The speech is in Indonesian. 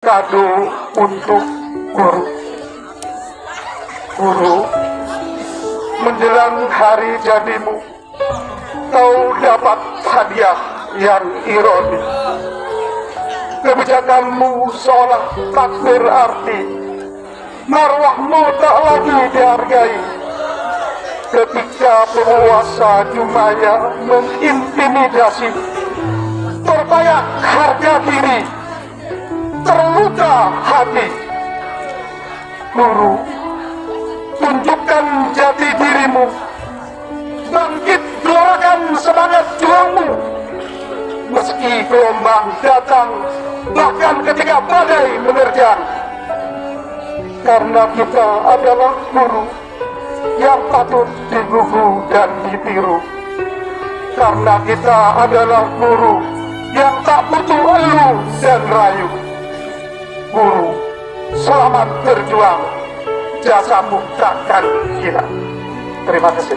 kado untuk guru. Guru, menjelang hari jadimu, kau dapat hadiah yang ironi. Kebijakanmu seolah tak berarti, marwahmu tak lagi dihargai. Ketika penguasa Jumaya mengintimidasi, terbayang harga diri, terluka hati. Guru, tunjukkan jati dirimu, bangkit gelorakan semangat juangmu. Meski gelombang datang, bahkan ketika badai menerjang. Karena kita adalah guru yang patut digugu dan ditiru. Karena kita adalah guru yang tak butuh elu dan rayu. Guru, selamat berjuang. Jasamu takkan hilang. Terima kasih.